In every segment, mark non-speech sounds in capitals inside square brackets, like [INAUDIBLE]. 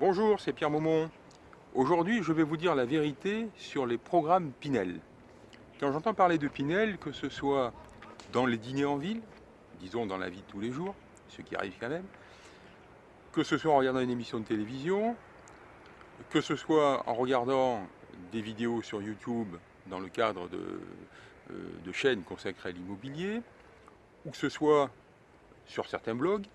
Bonjour, c'est Pierre Maumont. Aujourd'hui, je vais vous dire la vérité sur les programmes Pinel. Quand j'entends parler de Pinel, que ce soit dans les dîners en ville, disons dans la vie de tous les jours, ce qui arrive quand même, que ce soit en regardant une émission de télévision, que ce soit en regardant des vidéos sur YouTube dans le cadre de, euh, de chaînes consacrées à l'immobilier, ou que ce soit sur certains blogs,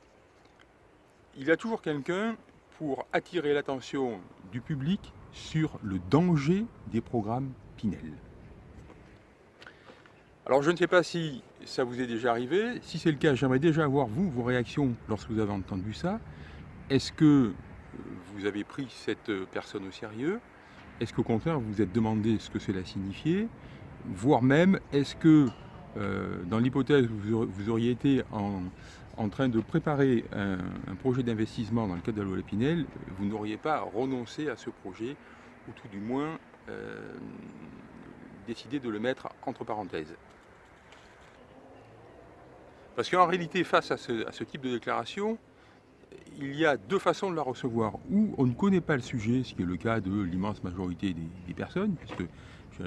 il y a toujours quelqu'un pour attirer l'attention du public sur le danger des programmes Pinel. Alors je ne sais pas si ça vous est déjà arrivé, si c'est le cas, j'aimerais déjà avoir vous, vos réactions lorsque vous avez entendu ça. Est-ce que vous avez pris cette personne au sérieux? Est-ce qu'au contraire vous vous êtes demandé ce que cela signifiait? Voire même, est-ce que euh, dans l'hypothèse vous auriez été en, en train de préparer un, projet d'investissement dans le cadre de la loi vous n'auriez pas renoncé à ce projet, ou tout du moins euh, décidé de le mettre entre parenthèses. Parce qu'en réalité, face à ce, type de déclaration, il y a deux façons de la recevoir. Ou on ne connaît pas le sujet, ce qui est le cas de l'immense majorité des, personnes, puisque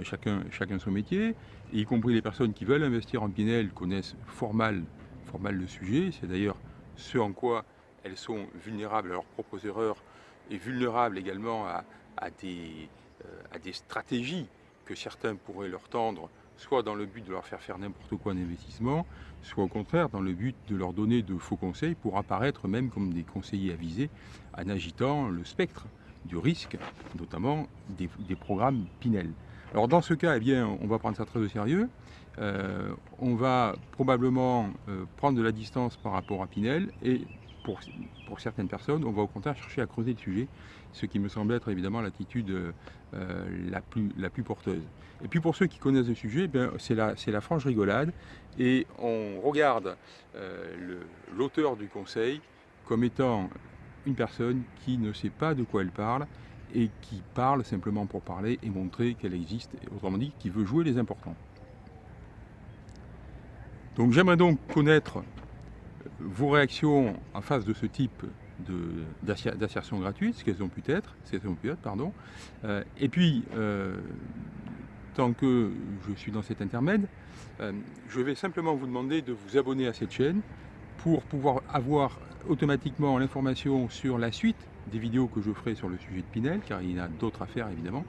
chacun, chacun son métier, y compris les personnes qui veulent investir en Pinel connaissent fort mal fort le sujet. C'est d'ailleurs ce en quoi elles sont vulnérables à leurs propres erreurs et vulnérables également à, des, euh, des stratégies que certains pourraient leur tendre, soit dans le but de leur faire faire n'importe quoi en investissement, soit au contraire dans le but de leur donner de faux conseils pour apparaître même comme des conseillers avisés en agitant le spectre du risque, notamment des, des programmes Pinel. Alors dans ce cas, eh bien, on va prendre ça très au sérieux. Euh, on va probablement euh, prendre de la distance par rapport à Pinel et pour, pour, certaines personnes, on va au contraire chercher à creuser le sujet, ce qui me semble être évidemment l'attitude euh, la, plus, la plus porteuse. Et puis pour ceux qui connaissent le sujet, eh c'est la, la franche rigolade et on regarde l'auteur du conseil comme étant une personne qui ne sait pas de quoi elle parle et qui parle simplement pour parler et montrer qu'elle existe, autrement dit, qui veut jouer les importants. Donc j'aimerais donc connaître vos réactions en face de ce type d'assertion gratuite, ce qu'elles ont pu être, ce qu'elles ont pu être, pardon. Euh, et puis, euh, tant que je suis dans cet intermède, euh, je vais simplement vous demander de vous abonner à cette chaîne pour pouvoir avoir automatiquement l'information sur la suite des vidéos que je ferai sur le sujet de Pinel, car il y en a d'autres à faire évidemment.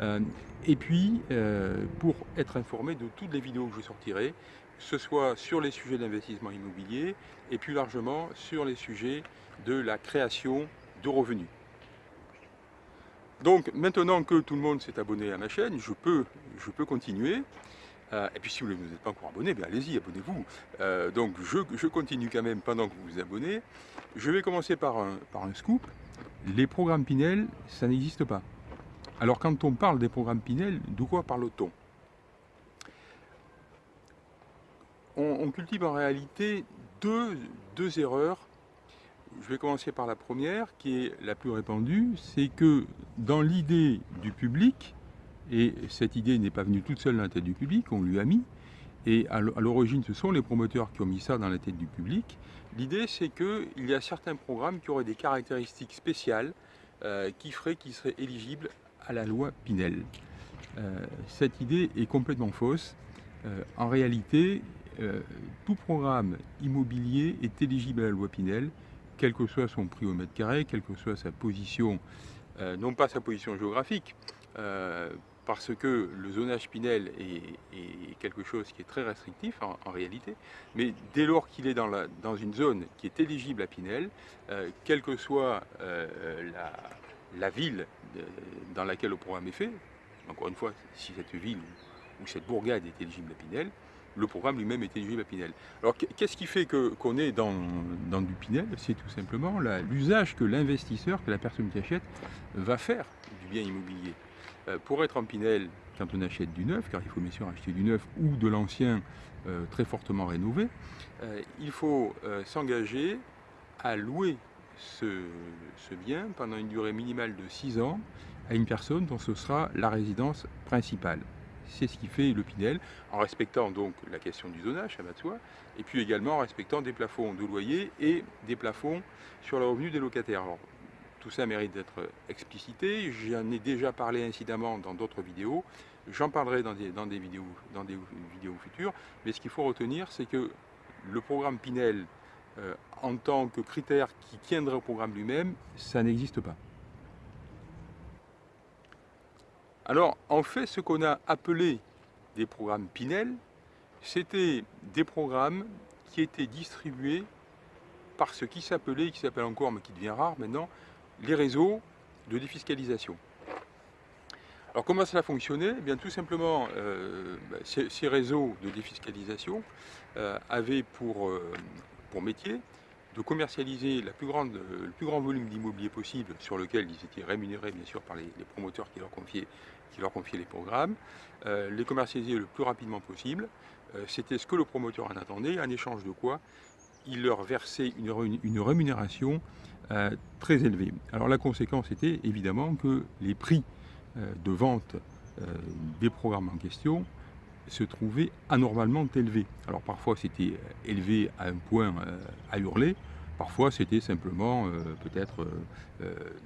Euh, et puis, euh, pour être informé de toutes les vidéos que je sortirai, que ce soit sur les sujets d'investissement immobilier et plus largement sur les sujets de la création de revenus. Donc maintenant que tout le monde s'est abonné à ma chaîne, je peux, je peux continuer. Euh, et puis si vous n'êtes pas encore abonné, ben allez-y, abonnez-vous. Donc je, continue quand même pendant que vous vous abonnez. Je vais commencer par un scoop. Les programmes Pinel, ça n'existe pas. Alors quand on parle des programmes Pinel, de quoi parle-t-on? On, cultive en réalité deux, deux erreurs. Je vais commencer par la première, qui est la plus répandue, c'est que dans l'idée du public, et cette idée n'est pas venue toute seule dans la tête du public, on lui a mis. Et à l'origine, ce sont les promoteurs qui ont mis ça dans la tête du public. L'idée, c'est qu'il y a certains programmes qui auraient des caractéristiques spéciales euh, qui feraient qu'ils seraient éligibles à la loi Pinel. Euh, cette idée est complètement fausse. Euh, en réalité, tout programme immobilier est éligible à la loi Pinel, quel que soit son prix au mètre carré, quelle que soit sa position, non pas sa position géographique, parce que le zonage Pinel est, quelque chose qui est très restrictif en, réalité, mais dès lors qu'il est dans, une zone qui est éligible à Pinel, euh, quelle que soit euh, la, ville dans laquelle le programme est fait, encore une fois, si cette ville ou, cette bourgade est éligible à Pinel, le programme lui-même est éligible à Pinel. Alors qu'est-ce qui fait qu'on est dans, dans, du Pinel? C'est tout simplement l'usage que l'investisseur, que la personne qui achète, va faire du bien immobilier. Euh, pour être en Pinel, quand on achète du neuf, car il faut bien sûr acheter du neuf ou de l'ancien euh, très fortement rénové, euh, il faut s'engager à louer ce, bien pendant une durée minimale de 6 ans à une personne dont ce sera la résidence principale. C'est ce qui fait le Pinel, en respectant donc la question du zonage, à va soi, et puis également en respectant des plafonds de loyer et des plafonds sur le revenu des locataires. Tout ça mérite d'être explicité. J'en ai déjà parlé incidemment dans d'autres vidéos. J'en parlerai dans des, vidéos futures. Mais ce qu'il faut retenir, c'est que le programme Pinel, euh, en tant que critère qui tiendrait au programme lui-même, ça n'existe pas. Alors, en fait, ce qu'on a appelé des programmes Pinel, c'était des programmes qui étaient distribués par ce qui s'appelait, qui s'appelle encore, mais qui devient rare maintenant, les réseaux de défiscalisation. Alors comment cela fonctionnait? Eh bien, Tout simplement, euh, bah, ces, réseaux de défiscalisation euh, avaient pour, euh, pour métier de commercialiser le plus grand volume d'immobilier possible sur lequel ils étaient rémunérés bien sûr par les, promoteurs qui leur confiaient, les programmes, les commercialiser le plus rapidement possible. C'était ce que le promoteur en attendait, en échange de quoi il leur versait une rémunération euh, très élevé. Alors la conséquence était évidemment que les prix euh, de vente euh, des programmes en question se trouvaient anormalement élevés. Alors parfois c'était élevé à un point à hurler, parfois c'était simplement peut-être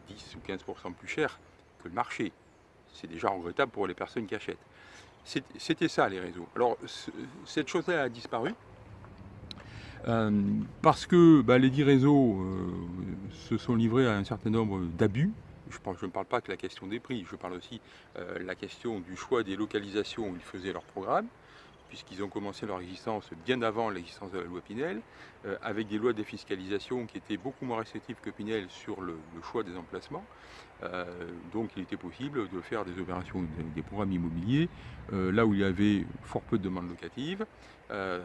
10 ou 15% plus cher que le marché. C'est déjà regrettable pour les personnes qui achètent. C'était ça les réseaux. Alors cette chose-là a disparu. Euh, parce que bah, les dix réseaux euh, se sont livrés à un certain nombre d'abus. Je, ne parle pas que la question des prix, je parle aussi euh, la question du choix des localisations où ils faisaient leur programme, puisqu'ils ont commencé leur existence bien avant l'existence de la loi Pinel, avec des lois de défiscalisation qui étaient beaucoup moins restrictives que Pinel sur le, choix des emplacements. donc il était possible de faire des opérations, des, programmes immobiliers, là où il y avait fort peu de demandes locatives, euh,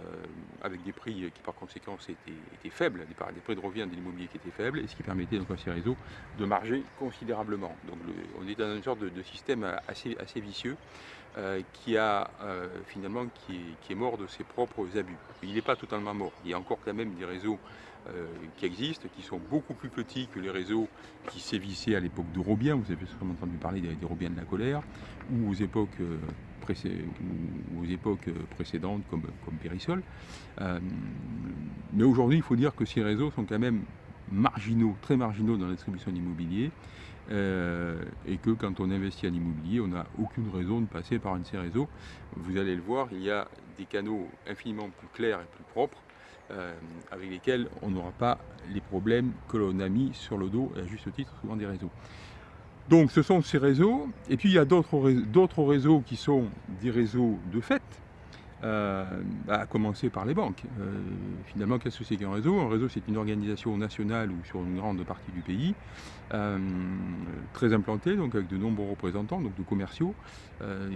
avec des prix qui par conséquent étaient, faibles, des, prix de revient de l'immobilier qui étaient faibles, et ce qui permettait donc à ces réseaux de marger considérablement. Donc on est dans une sorte de, système assez vicieux euh, qui a euh, finalement qui est, mort de ses propres abus. Il n'est pas totalement mort. Il y a encore quand même des réseaux qui existent, qui sont beaucoup plus petits que les réseaux qui sévissaient à l'époque de Robien. Vous avez sûrement entendu parler des, Robiens de la colère, ou aux époques précédentes comme, comme Périsol. Euh, mais aujourd'hui, il faut dire que ces réseaux sont quand même marginaux, très marginaux dans la distribution d'immobilier. Euh, et que quand on investit en immobilier, on n'a aucune raison de passer par un de ces réseaux. Vous allez le voir, il y a des canaux infiniment plus clairs et plus propres euh, avec lesquels on n'aura pas les problèmes que l'on a mis sur le dos, à juste titre, souvent des réseaux. Donc ce sont ces réseaux, et puis il y a d'autres réseaux qui sont des réseaux de fait, euh, à commencer par les banques. Euh, finalement, qu'est-ce que c'est qu'un réseau? Un réseau, c'est une organisation nationale ou sur une grande partie du pays, euh, très implantée, donc avec de nombreux représentants, donc de commerciaux,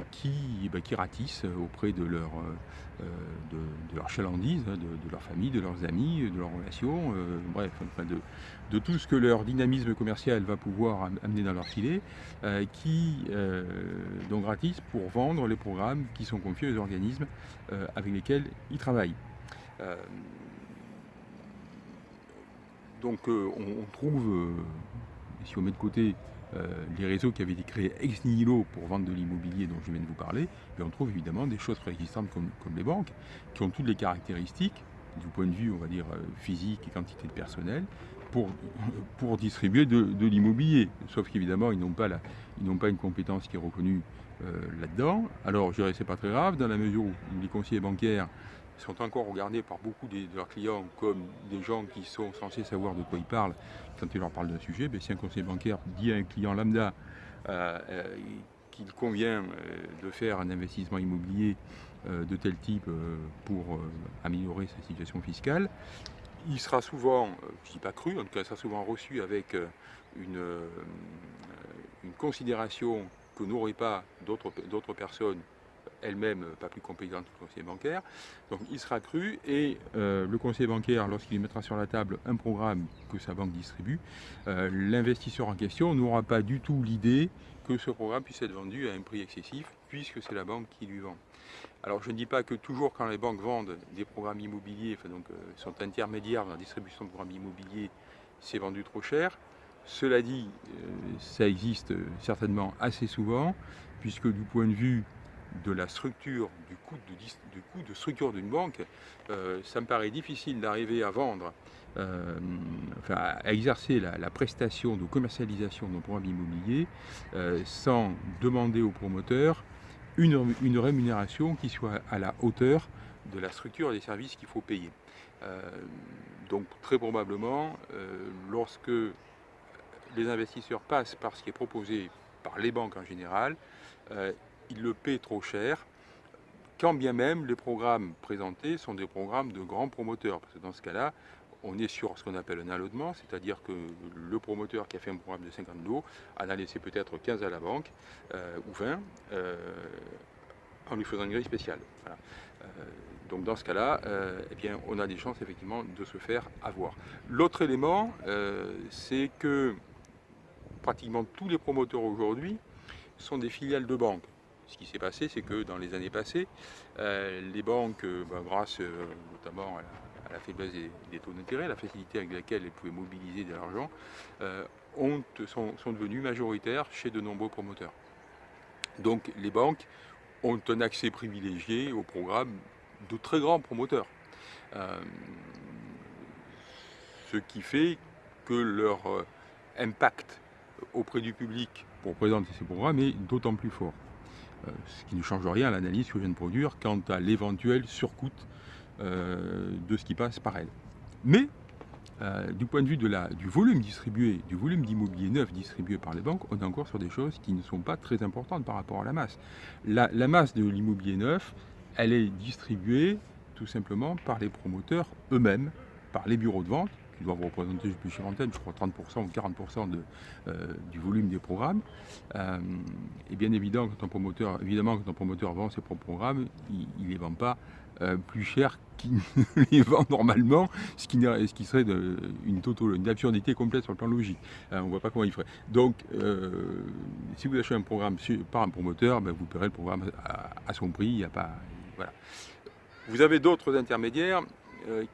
qui, bah, qui ratissent auprès de leur, de, de, leur chalandise, hein, de, de leurs amis, de leurs relations, bref, de, de, tout ce que leur dynamisme commercial va pouvoir amener dans leur filet, qui donc ratissent pour vendre les programmes qui sont confiés aux organismes euh, avec lesquels ils travaillent. Euh, donc euh, on, trouve, si on met de côté les réseaux qui avaient été créés ex nihilo pour vendre de l'immobilier dont je viens de vous parler, on trouve évidemment des choses préexistantes comme, comme, les banques, qui ont toutes les caractéristiques, du point de vue, on va dire, physique et quantité de personnel, pour, distribuer de, l'immobilier. Sauf qu'évidemment, ils n'ont pas, pas une compétence qui est reconnue euh, là-dedans. Alors, je dirais c'est pas très grave, dans la mesure où les conseillers bancaires sont encore regardés par beaucoup de, leurs clients comme des gens qui sont censés savoir de quoi ils parlent quand ils leur parlent d'un sujet. Ben, si un conseiller bancaire dit à un client lambda euh, euh, qu'il convient de faire un investissement immobilier de tel type pour améliorer sa situation fiscale, il sera souvent, je ne dis pas cru, en tout cas, il sera souvent reçu avec une, une considération que n'auraient pas d'autres personnes elles-mêmes pas plus compétentes que le conseiller bancaire. Donc il sera cru et euh, le conseiller bancaire, lorsqu'il mettra sur la table un programme que sa banque distribue, euh, l'investisseur en question n'aura pas du tout l'idée que ce programme puisse être vendu à un prix excessif puisque c'est la banque qui lui vend. Alors je ne dis pas que toujours quand les banques vendent des programmes immobiliers, euh, sont intermédiaires dans la distribution de programmes immobiliers, c'est vendu trop cher. Cela dit, euh, ça existe certainement assez souvent, puisque du point de vue de la structure, du coût de, structure d'une banque, euh, ça me paraît difficile d'arriver à vendre, euh, enfin, à exercer la, prestation de commercialisation d'un programme immobilier euh, sans demander au promoteur une, rémunération qui soit à la hauteur de la structure des services qu'il faut payer. donc très probablement, lorsque les investisseurs passent par ce qui est proposé par les banques en général, ils le paient trop cher, quand bien même les programmes présentés sont des programmes de grands promoteurs. Parce que dans ce cas-là, on est sur ce qu'on appelle un allottement, c'est-à-dire que le promoteur qui a fait un programme de 50 lots en a laissé peut-être 15 à la banque, euh, ou 20, euh, en lui faisant une grille spéciale. Euh, donc dans ce cas-là, eh on a des chances effectivement de se faire avoir. L'autre élément, c'est que pratiquement tous les promoteurs aujourd'hui sont des filiales de banques. Ce qui s'est passé, c'est que dans les années passées, les banques, bah, grâce notamment à la, faiblesse des, taux d'intérêt, la facilité avec laquelle elles pouvaient mobiliser de l'argent, sont, sont devenues majoritaires chez de nombreux promoteurs. Donc les banques ont un accès privilégié au programme de très grands promoteurs. ce qui fait que leur impact auprès du public pour présenter ces programmes est d'autant plus fort. Euh, ce qui ne change rien à l'analyse que je viens de produire quant à l'éventuel surcoût euh, de ce qui passe par elle. Mais, euh, du point de vue de la, du volume distribué, du volume d'immobilier neuf distribué par les banques, on est encore sur des choses qui ne sont pas très importantes par rapport à la masse. La masse de l'immobilier neuf, elle est distribuée tout simplement par les promoteurs eux-mêmes, par les bureaux de vente, qui doivent représenter, je suis je crois 30% ou 40% de, euh, du volume des programmes. Euh, et bien évidemment, quand un promoteur, évidemment, quand un promoteur vend ses propres programmes, il ne les vend pas euh, plus cher qu'il [LAUGHS] les vend normalement, ce qui, ce qui serait une, une absurdité complète sur le plan logique. on ne voit pas comment il ferait. Donc, si vous achetez un programme par un promoteur, ben, vous paierez le programme à, son prix. N'y a pas, voilà. Vous avez d'autres intermédiaires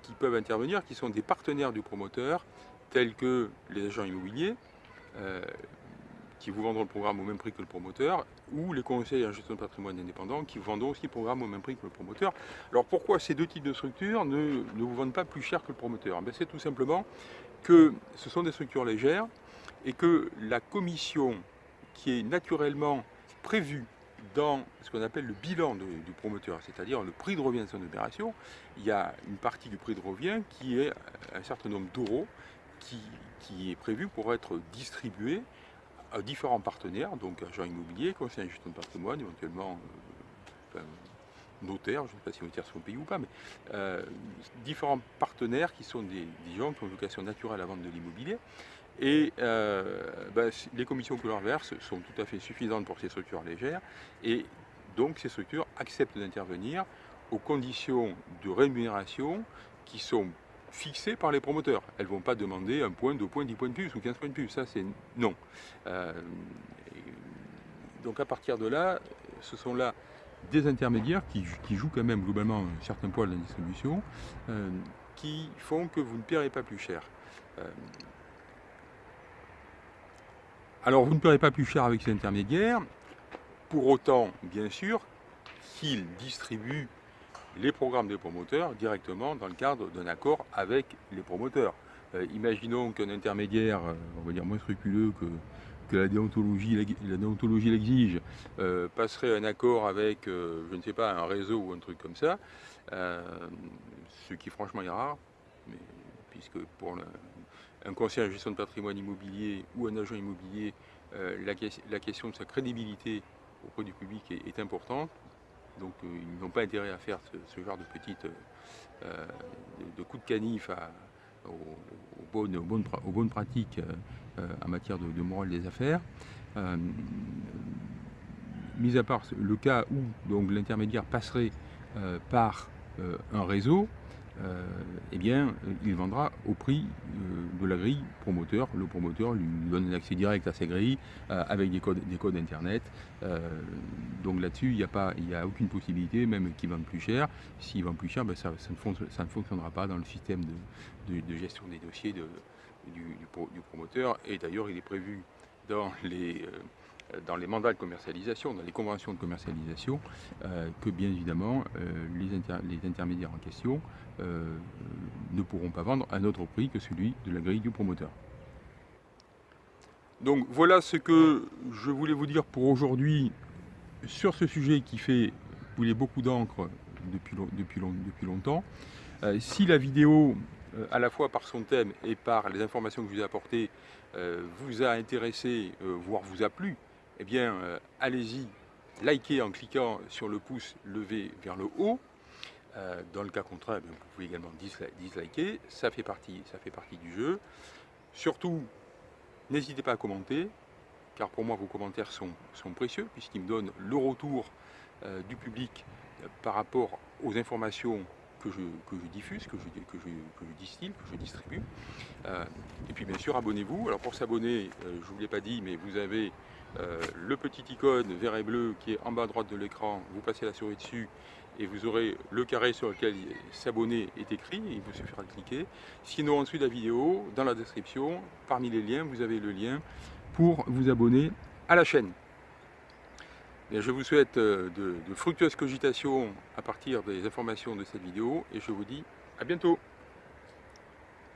qui peuvent intervenir, qui sont des partenaires du promoteur, tels que les agents immobiliers, euh, qui vous vendront le programme au même prix que le promoteur, ou les conseils en gestion de patrimoine indépendant, qui vendront aussi le programme au même prix que le promoteur. Alors pourquoi ces deux types de structures ne, vous vendent pas plus cher que le promoteur? Ben, C'est tout simplement que ce sont des structures légères et que la commission qui est naturellement prévue dans ce qu'on appelle le bilan du promoteur, c'est-à-dire le prix de revient de son opération, il y a une partie du prix de revient qui est un certain nombre d'euros qui, qui, est prévu pour être distribué à différents partenaires, donc agents immobiliers, conseillers en gestion de patrimoine, éventuellement euh, notaires, je ne sais pas si notaires sont payés ou pas, mais euh, différents partenaires qui sont des, des gens qui ont vocation naturelle à vendre de l'immobilier et euh, ben, les commissions l'on verse sont tout à fait suffisantes pour ces structures légères. Et donc ces structures acceptent d'intervenir aux conditions de rémunération qui sont fixées par les promoteurs. Elles ne vont pas demander un point, deux points, dix points de plus ou quinze points de plus. Ça, c'est non. Euh, donc à partir de là, ce sont là des intermédiaires qui, jouent quand même globalement un certain poids de la distribution, euh, qui font que vous ne paierez pas plus cher. Alors vous ne paierez pas plus cher avec ces intermédiaires, pour autant, bien sûr, qu'ils distribuent les programmes des promoteurs directement dans le cadre d'un accord avec les promoteurs. Euh, imaginons qu'un intermédiaire, euh, on va dire moins scrupuleux que, la déontologie l'exige, euh, passerait un accord avec, je ne sais pas, un réseau ou un truc comme ça, ce qui franchement est rare, mais, puisque pour le, un conseiller en gestion de patrimoine immobilier ou un agent immobilier, euh, la, question de sa crédibilité auprès du public est, importante. Donc euh, ils n'ont pas intérêt à faire ce, genre de petites euh, de, coups de canif aux, bonnes, pratiques en matière de, morale des affaires. mis à part le cas où l'intermédiaire passerait par un réseau, eh bien, il vendra au prix euh, de la grille promoteur. Le promoteur lui donne un accès direct à ses grilles euh, avec des codes, des codes Internet. donc là-dessus, il n'y a, a aucune possibilité, même qu'il vende plus cher. S'il vend plus cher, ben, ça, ne fonctionnera pas dans le système de, gestion des dossiers du, promoteur. Et d'ailleurs, il est prévu dans les dans les mandats de commercialisation, dans les conventions de commercialisation, que bien évidemment les, intermédiaires en question ne pourront pas vendre à un autre prix que celui de la grille du promoteur. Donc voilà ce que je voulais vous dire pour aujourd'hui sur ce sujet qui fait couler beaucoup d'encre depuis, depuis, longtemps. Euh, si la vidéo, euh, à la fois par son thème et par les informations que je vous ai apportées, euh, vous a intéressé, voire vous a plu, eh bien, allez-y, likez en cliquant sur le pouce levé vers le haut. dans le cas contraire, eh vous pouvez également disliker, ça fait partie, ça fait partie du jeu. Surtout, n'hésitez pas à commenter, car pour moi vos commentaires sont, sont précieux, puisqu'ils me donnent le retour du public par rapport aux informations que je, diffuse, que je, distille, que je distribue. Euh, et puis bien sûr, abonnez-vous. Alors pour s'abonner, euh, je ne vous l'ai pas dit, mais vous avez euh, le petit icône vert et bleu qui est en bas à droite de l'écran. Vous passez la souris dessus et vous aurez le carré sur lequel s'abonner est écrit. Il vous suffira de cliquer. Sinon, en dessous de la vidéo, dans la description, parmi les liens, vous avez le lien pour vous abonner à la chaîne je vous souhaite euh, de, de fructueuses cogitations à partir des informations de cette vidéo et je vous dis à bientôt